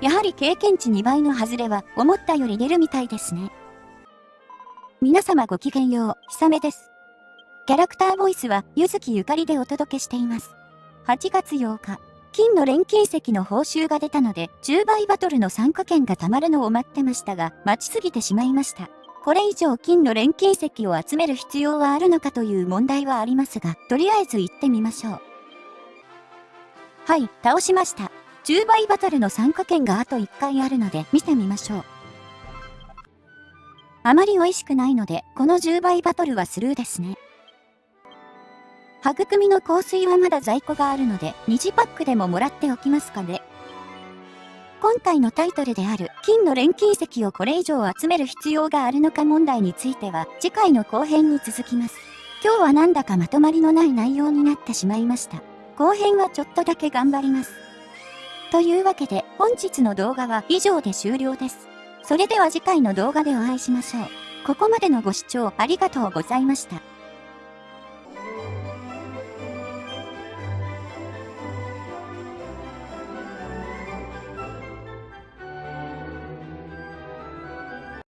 やはり経験値2倍の外れは思ったより出るみたいですね。皆様ごきげんよう、ひさめです。キャラクターボイスは、ゆずきゆかりでお届けしています。8月8日、金の錬金石の報酬が出たので、10倍バトルの参加券が貯まるのを待ってましたが、待ちすぎてしまいました。これ以上金の錬金石を集める必要はあるのかという問題はありますが、とりあえず行ってみましょう。はい、倒しました。10倍バトルの参加券があと1回あるので見てみましょう。あまり美味しくないので、この10倍バトルはスルーですね。育みの香水はまだ在庫があるので、2次パックでももらっておきますかね。今回のタイトルである、金の錬金石をこれ以上集める必要があるのか問題については、次回の後編に続きます。今日はなんだかまとまりのない内容になってしまいました。後編はちょっとだけ頑張ります。というわけで本日の動画は以上で終了です。それでは次回の動画でお会いしましょう。ここまでのご視聴ありがとうございました。